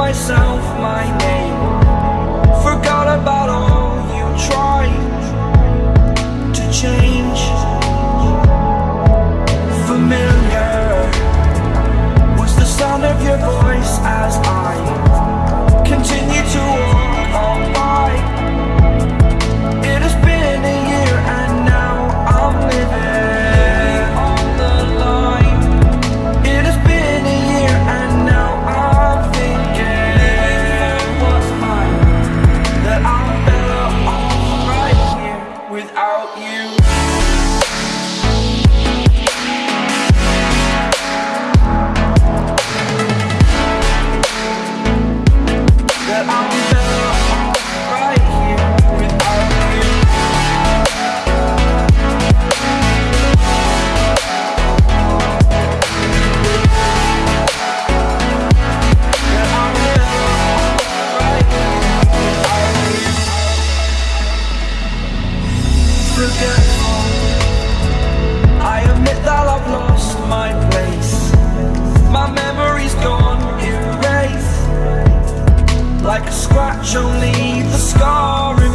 myself my name. Forgot about all you tried to change. Familiar was the sound of your voice as I scar